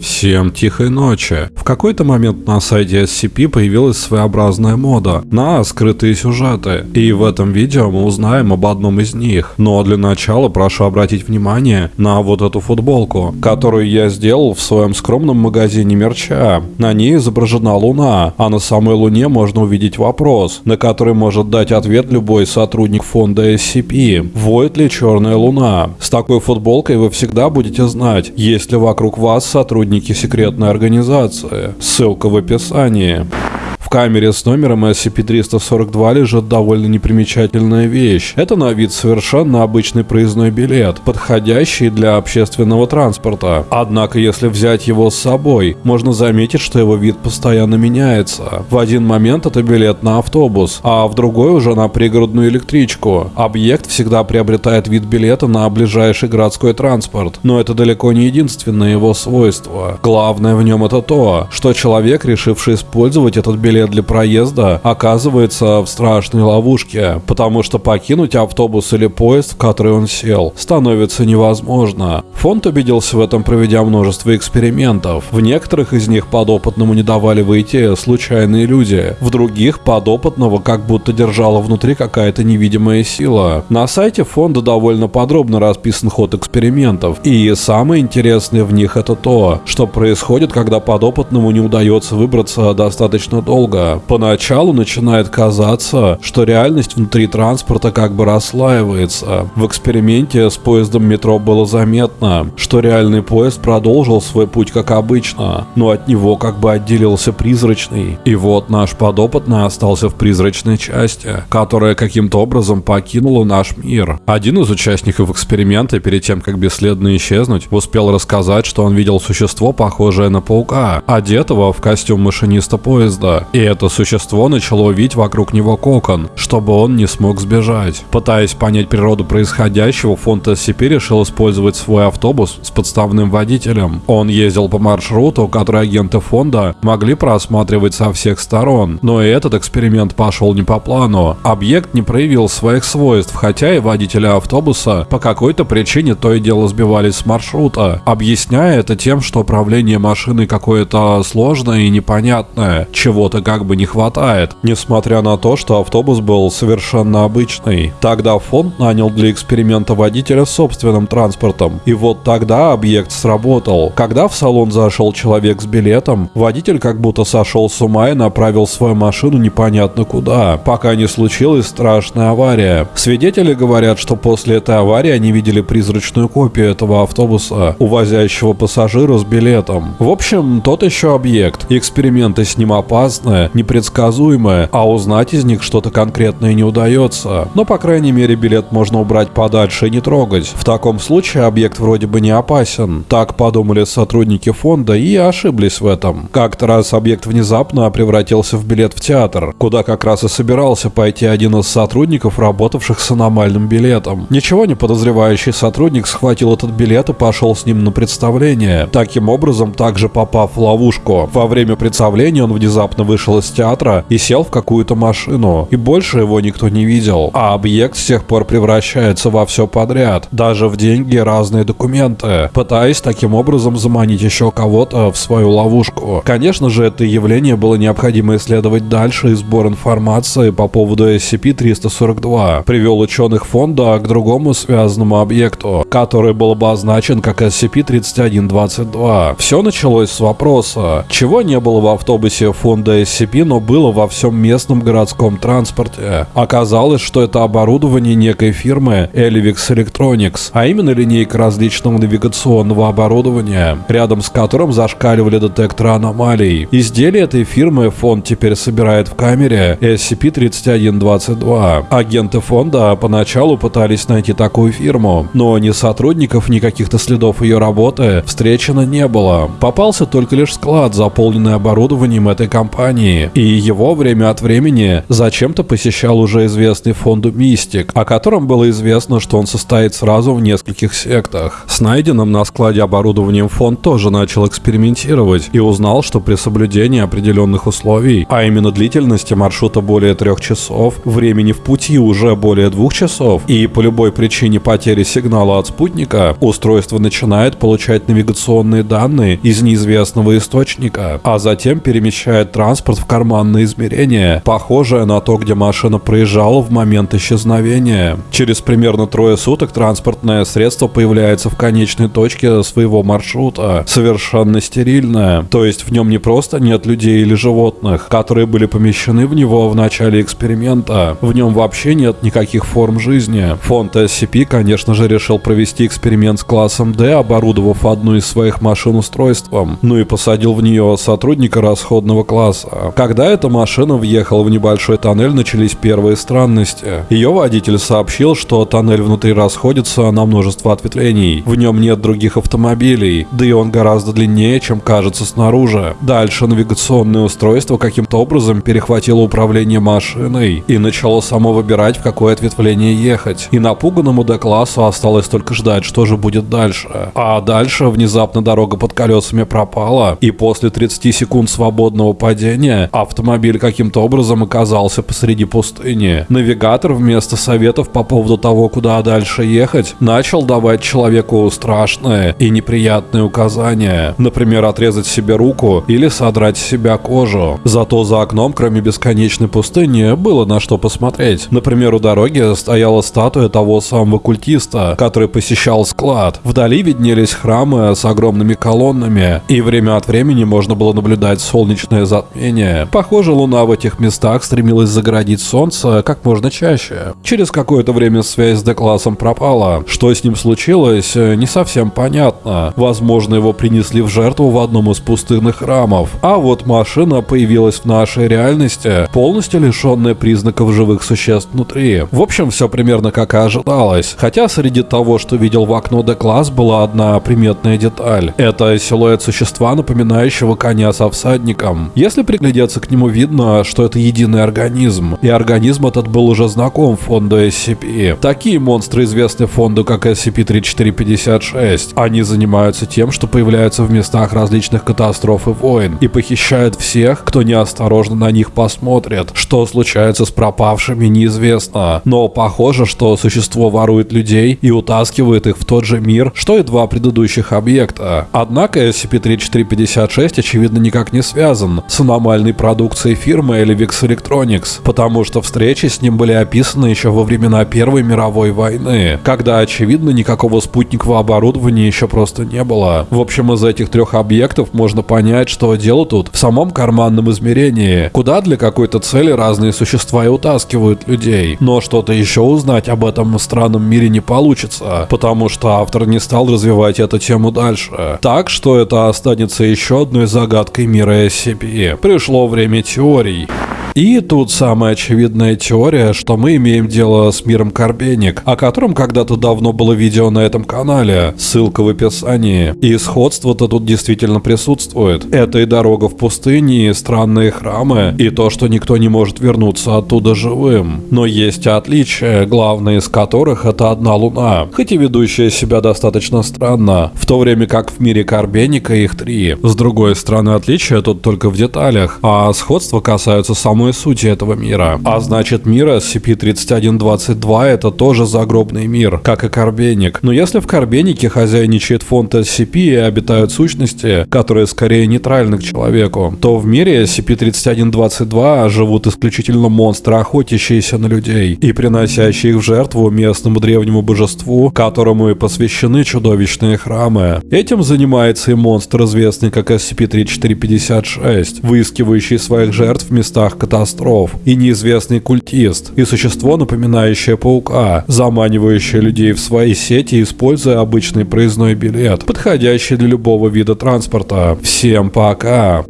Всем тихой ночи. В какой-то момент на сайте SCP появилась своеобразная мода на скрытые сюжеты. И в этом видео мы узнаем об одном из них. Но для начала прошу обратить внимание на вот эту футболку, которую я сделал в своем скромном магазине мерча. На ней изображена Луна, а на самой Луне можно увидеть вопрос, на который может дать ответ любой сотрудник фонда SCP. Воет ли черная Луна? С такой футболкой вы всегда будете знать, есть ли вокруг вас сотрудник сотрудники секретной организации. Ссылка в описании. В камере с номером SCP-342 лежит довольно непримечательная вещь. Это на вид совершенно обычный проездной билет, подходящий для общественного транспорта. Однако, если взять его с собой, можно заметить, что его вид постоянно меняется. В один момент это билет на автобус, а в другой уже на пригородную электричку. Объект всегда приобретает вид билета на ближайший городской транспорт, но это далеко не единственное его свойство. Главное в нем это то, что человек, решивший использовать этот билет билет для проезда оказывается в страшной ловушке, потому что покинуть автобус или поезд, в который он сел, становится невозможно. Фонд убедился в этом, проведя множество экспериментов. В некоторых из них подопытному не давали выйти случайные люди, в других подопытного как будто держала внутри какая-то невидимая сила. На сайте фонда довольно подробно расписан ход экспериментов, и самое интересное в них это то, что происходит, когда подопытному не удается выбраться достаточно долго долго. Поначалу начинает казаться, что реальность внутри транспорта как бы расслаивается. В эксперименте с поездом метро было заметно, что реальный поезд продолжил свой путь как обычно, но от него как бы отделился призрачный. И вот наш подопытный остался в призрачной части, которая каким-то образом покинула наш мир. Один из участников эксперимента перед тем, как бесследно исчезнуть, успел рассказать, что он видел существо, похожее на паука, одетого в костюм машиниста поезда. Это существо начало видеть вокруг него кокон, чтобы он не смог сбежать. Пытаясь понять природу происходящего, фонд SCP решил использовать свой автобус с подставным водителем. Он ездил по маршруту, который агенты фонда могли просматривать со всех сторон. Но и этот эксперимент пошел не по плану. Объект не проявил своих свойств, хотя и водители автобуса по какой-то причине то и дело сбивались с маршрута, объясняя это тем, что управление машиной какое-то сложное и непонятное, чего-то как бы не хватает, несмотря на то, что автобус был совершенно обычный. Тогда фонд нанял для эксперимента водителя собственным транспортом. И вот тогда объект сработал. Когда в салон зашел человек с билетом, водитель как будто сошел с ума и направил свою машину непонятно куда, пока не случилась страшная авария. Свидетели говорят, что после этой аварии они видели призрачную копию этого автобуса, увозящего пассажира с билетом. В общем, тот еще объект. Эксперименты с ним опасны, сложное, непредсказуемое, а узнать из них что-то конкретное не удается. Но, по крайней мере, билет можно убрать подальше и не трогать. В таком случае объект вроде бы не опасен. Так подумали сотрудники фонда и ошиблись в этом. Как-то раз объект внезапно превратился в билет в театр, куда как раз и собирался пойти один из сотрудников, работавших с аномальным билетом. Ничего не подозревающий сотрудник схватил этот билет и пошел с ним на представление. Таким образом, также попав в ловушку. Во время представления он внезапно вышел вышел из театра и сел в какую-то машину, и больше его никто не видел. А объект с тех пор превращается во все подряд, даже в деньги и разные документы, пытаясь таким образом заманить еще кого-то в свою ловушку. Конечно же, это явление было необходимо исследовать дальше, и сбор информации по поводу SCP-342 привел ученых фонда к другому связанному объекту, который был обозначен как SCP-3122. Все началось с вопроса, чего не было в автобусе фонда SCP SCP, но было во всем местном городском транспорте. Оказалось, что это оборудование некой фирмы Elivix Electronics, а именно линейка различного навигационного оборудования, рядом с которым зашкаливали детекторы аномалий. Изделие этой фирмы фонд теперь собирает в камере SCP-3122. Агенты фонда поначалу пытались найти такую фирму, но ни сотрудников, ни каких-то следов ее работы встречено не было. Попался только лишь склад, заполненный оборудованием этой компании компании, и его время от времени зачем-то посещал уже известный фонду Мистик, о котором было известно, что он состоит сразу в нескольких сектах. С найденным на складе оборудованием фонд тоже начал экспериментировать и узнал, что при соблюдении определенных условий, а именно длительности маршрута более трех часов, времени в пути уже более двух часов и по любой причине потери сигнала от спутника, устройство начинает получать навигационные данные из неизвестного источника, а затем перемещает транспорт в карманное измерение, похожее на то, где машина проезжала в момент исчезновения. Через примерно трое суток транспортное средство появляется в конечной точке своего маршрута, совершенно стерильное, то есть в нем не просто нет людей или животных, которые были помещены в него в начале эксперимента, в нем вообще нет никаких форм жизни. Фонд SCP, конечно же, решил провести эксперимент с классом D, оборудовав одну из своих машин устройством, ну и посадил в нее сотрудника расходного класса. Когда эта машина въехала в небольшой тоннель, начались первые странности. Ее водитель сообщил, что тоннель внутри расходится на множество ответвлений. В нем нет других автомобилей, да и он гораздо длиннее, чем кажется снаружи. Дальше навигационное устройство каким-то образом перехватило управление машиной и начало само выбирать, в какое ответвление ехать. И напуганному Д-классу осталось только ждать, что же будет дальше. А дальше внезапно дорога под колесами пропала, и после 30 секунд свободного падения автомобиль каким-то образом оказался посреди пустыни. Навигатор вместо советов по поводу того, куда дальше ехать, начал давать человеку страшные и неприятные указания. Например, отрезать себе руку или содрать с себя кожу. Зато за окном, кроме бесконечной пустыни, было на что посмотреть. Например, у дороги стояла статуя того самого культиста, который посещал склад. Вдали виднелись храмы с огромными колоннами, и время от времени можно было наблюдать солнечное затмение. Похоже, луна в этих местах стремилась загородить солнце как можно чаще. Через какое-то время связь с Д-классом пропала. Что с ним случилось, не совсем понятно. Возможно, его принесли в жертву в одном из пустынных храмов. А вот машина появилась в нашей реальности, полностью лишенная признаков живых существ внутри. В общем, все примерно как и ожидалось. Хотя среди того, что видел в окно Д-класс, была одна приметная деталь. Это силуэт существа, напоминающего коня со всадником. Если приглядеться к нему, видно, что это единый организм. И организм этот был уже знаком фонду SCP. Такие монстры известны фонду как SCP-3456. Они занимаются тем, что появляются в местах различных катастроф и войн и похищают всех, кто неосторожно на них посмотрит. Что случается с пропавшими, неизвестно. Но похоже, что существо ворует людей и утаскивает их в тот же мир, что и два предыдущих объекта. Однако SCP-3456 очевидно никак не связан с аномальной продукцией фирмы Elivix Electronics, потому что встречи с ним были описаны еще во времена Первой мировой войны, когда очевидно никакого спутникового оборудования еще просто не было. В общем, из этих трех объектов можно понять, что дело тут в самом карманном измерении, куда для какой-то цели разные существа и утаскивают людей. Но что-то еще узнать об этом странном мире не получится, потому что автор не стал развивать эту тему дальше. Так что это останется еще одной загадкой мира SCP. Пришло время теорий. И тут самая очевидная теория, что мы имеем дело с миром Карбеник, о котором когда-то давно было видео на этом канале, ссылка в описании. И сходство-то тут действительно присутствует. Это и дорога в пустыне, и странные храмы, и то, что никто не может вернуться оттуда живым. Но есть отличия, главное из которых это одна луна, хоть и ведущая себя достаточно странно, в то время как в мире Карбеника их три. С другой стороны, отличия тут только в деталях, а сходства касаются самой сути этого мира. А значит, мир SCP-3122 это тоже загробный мир, как и Карбеник. Но если в Карбенике хозяйничает фонд SCP и обитают сущности, которые скорее нейтральны к человеку, то в мире SCP-3122 живут исключительно монстры, охотящиеся на людей и приносящие их в жертву местному древнему божеству, которому и посвящены чудовищные храмы. Этим занимается и монстр, известный как SCP-3456, выискивающий своих жертв в местах катастроф, и неизвестный культист, и существо, напоминающее паука, заманивающее людей в свои сети, используя обычный проездной билет, подходящий для любого вида транспорта. Всем пока!